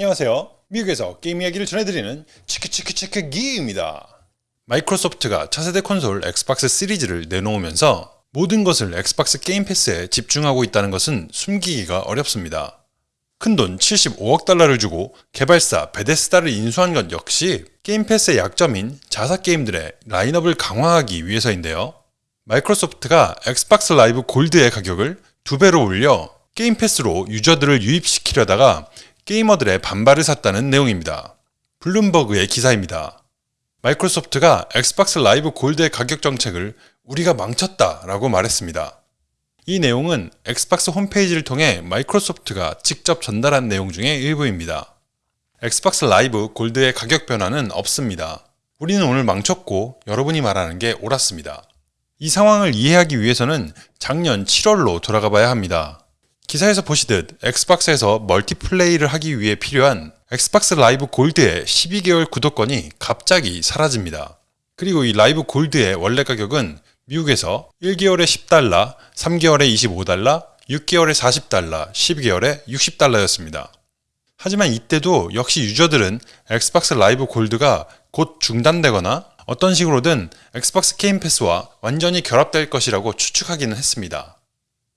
안녕하세요. 미국에서 게임 이야기를 전해드리는 치크치크치크 기입니다. Microsoft가 차세대 콘솔 Xbox 시리즈를 내놓으면서 모든 것을 Xbox Game Pass에 집중하고 있다는 것은 숨기기가 어렵습니다. 큰돈 75억 달러를 주고 개발사 Bethesda를 인수한 것 역시 Game Pass의 약점인 자사 게임들의 라인업을 강화하기 위해서인데요. Microsoft가 Xbox Live Gold의 가격을 두 배로 올려 Game Pass로 유저들을 유입시키려다가 게이머들의 반발을 샀다는 내용입니다. Bloomberg의 기사입니다. Microsoft가 Xbox Live Gold의 가격 정책을 우리가 망쳤다 라고 말했습니다. 이 내용은 Xbox 홈페이지를 통해 Microsoft가 직접 전달한 내용 중의 일부입니다. Xbox Live Gold의 가격 변화는 없습니다. 우리는 오늘 망쳤고 여러분이 말하는 게 옳았습니다. 이 상황을 이해하기 위해서는 작년 7월로 돌아가 봐야 합니다. 기사에서 보시듯 Xbox에서 멀티플레이를 하기 위해 필요한 Xbox Live Gold의 12개월 구독권이 갑자기 사라집니다. 그리고 이 Live Gold의 원래 가격은 미국에서 1개월에 10달러, 3개월에 25달러, 6개월에 40달러, 12개월에 60달러였습니다. 하지만 이때도 역시 유저들은 Xbox Live Gold가 곧 중단되거나 어떤 식으로든 Xbox Game Pass와 완전히 결합될 것이라고 추측하기는 했습니다.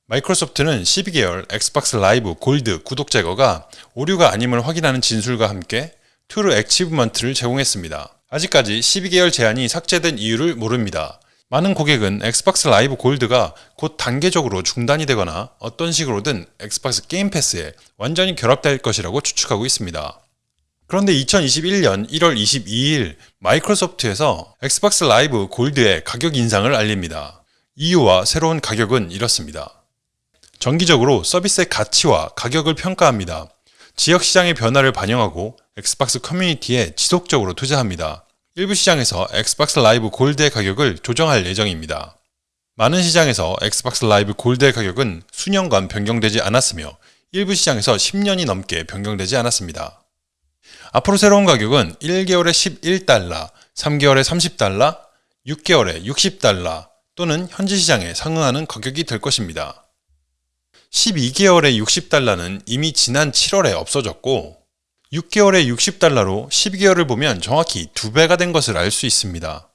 Microsoft는 12개월 Xbox Live Gold 구독 제거가 오류가 아님을 확인하는 진술과 함께 True Achievement를 제공했습니다. 아직까지 12개월 제한이 삭제된 이유를 모릅니다. 많은 고객은 Xbox Live Gold가 곧 단계적으로 중단이 되거나 어떤 식으로든 Xbox Game Pass에 완전히 결합될 것이라고 추측하고 있습니다. 그런데 2021년 1월 22일 Microsoft에서 Xbox Live Gold의 가격 인상을 알립니다. 이유와 새로운 가격은 이렇습니다. 정기적으로 서비스의 가치와 가격을 평가합니다. 지역 시장의 변화를 반영하고 Xbox 커뮤니티에 지속적으로 투자합니다. 일부 시장에서 Xbox Live Gold의 가격을 조정할 예정입니다. 많은 시장에서 Xbox Live Gold의 가격은 수년간 변경되지 않았으며 일부 시장에서 10년이 넘게 변경되지 않았습니다. 앞으로 새로운 가격은 1개월에 11달러, 3개월에 30달러, 6개월에 60달러 또는 현지 시장에 상응하는 가격이 될 것입니다. 12개월에 60달러는 이미 지난 7월에 없어졌고 6개월에 60달러로 12개월을 보면 정확히 2배가 된 것을 알 수 있습니다.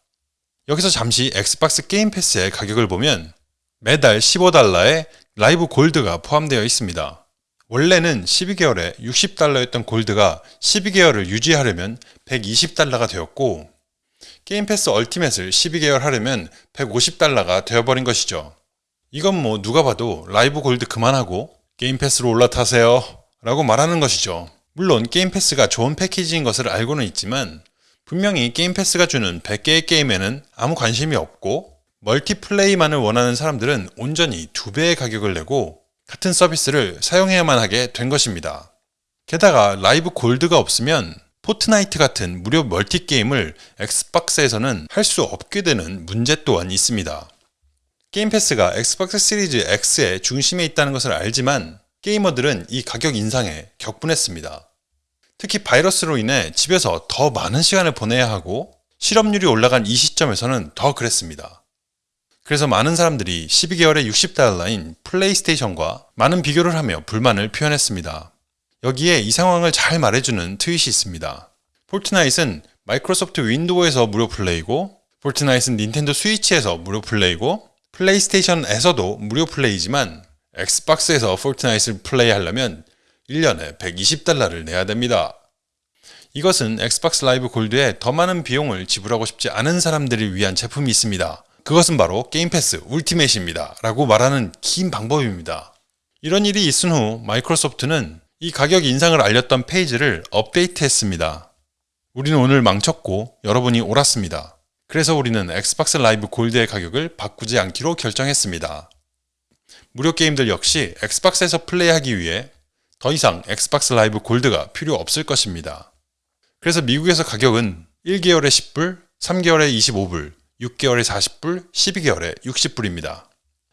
여기서 잠시 Xbox Game Pass의 가격을 보면 매달 15달러에 Live Gold가 포함되어 있습니다. 원래는 12개월에 60달러였던 Gold가 12개월을 유지하려면 120달러가 되었고 Game Pass Ultimate을 12개월 하려면 150달러가 되어버린 것이죠. 이건 뭐 누가 봐도 Live Gold 그만하고 Game Pass로 올라타세요 라고 말하는 것이죠. 물론 Game Pass가 좋은 패키지인 것을 알고는 있지만 분명히 Game Pass가 주는 100개의 게임에는 아무 관심이 없고 멀티플레이만을 원하는 사람들은 온전히 두 배의 가격을 내고 같은 서비스를 사용해야만 하게 된 것입니다. 게다가 Live Gold가 없으면 Fortnite 같은 무료 멀티게임을 Xbox에서는 할 수 없게 되는 문제 또한 있습니다. 게임 패스가 엑스박스 시리즈 X의 중심에 있다는 것을 알지만 게이머들은 이 가격 인상에 격분했습니다. 특히 바이러스로 인해 집에서 더 많은 시간을 보내야 하고 실업률이 올라간 이 시점에서는 더 그랬습니다. 그래서 많은 사람들이 12개월에 60달러인 PlayStation과 많은 비교를 하며 불만을 표현했습니다. 여기에 이 상황을 잘 말해주는 트윗이 있습니다. Fortnite은 Microsoft Windows에서 무료 플레이고 Fortnite은 Nintendo Switch에서 무료 플레이고 PlayStation에서도 무료 플레이지만 Xbox에서 Fortnite을 플레이하려면 1년에 120달러를 내야 됩니다. 이것은 Xbox Live Gold에 더 많은 비용을 지불하고 싶지 않은 사람들을 위한 제품이 있습니다. 그것은 바로 Game Pass Ultimate입니다. 라고 말하는 긴 방법입니다. 이런 일이 있은 후 마이크로소프트는 이 가격 인상을 알렸던 페이지를 업데이트했습니다. 우리는 오늘 망쳤고 여러분이 옳았습니다. 그래서 우리는 엑스박스 라이브 골드의 가격을 바꾸지 않기로 결정했습니다. 무료 게임들 역시 엑스박스에서 플레이하기 위해 더 이상 엑스박스 라이브 골드가 필요 없을 것입니다. 그래서 미국에서 가격은 1개월에 10불, 3개월에 25불, 6개월에 40불, 12개월에 60불입니다.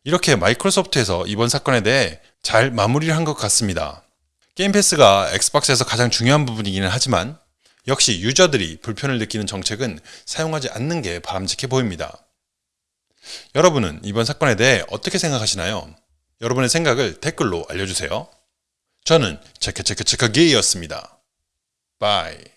이렇게 마이크로소프트에서 이번 사건에 대해 잘 마무리를 한 것 같습니다. 게임 패스가 엑스박스에서 가장 중요한 부분이기는 하지만 역시 유저들이 불편을 느끼는 정책은 사용하지 않는 게 바람직해 보입니다. 여러분은 이번 사건에 대해 어떻게 생각하시나요? 여러분의 생각을 댓글로 알려주세요. 저는 체크체크체크게이였습니다. Bye.